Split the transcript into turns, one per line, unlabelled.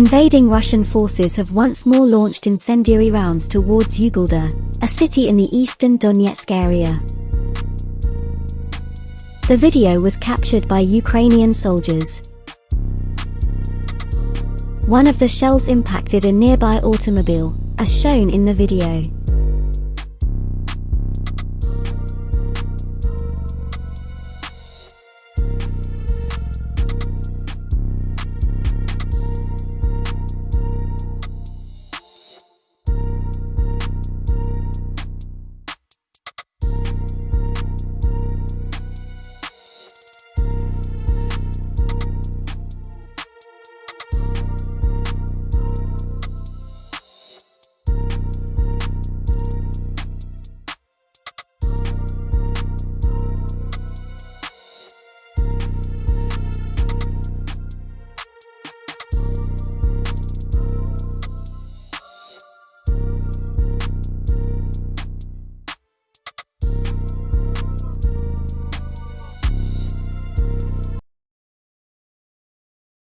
Invading Russian forces have once more launched incendiary rounds towards Ugledar, a city in the eastern Donetsk area. The video was captured by Ukrainian soldiers. One of the shells impacted a nearby automobile, as shown in the video.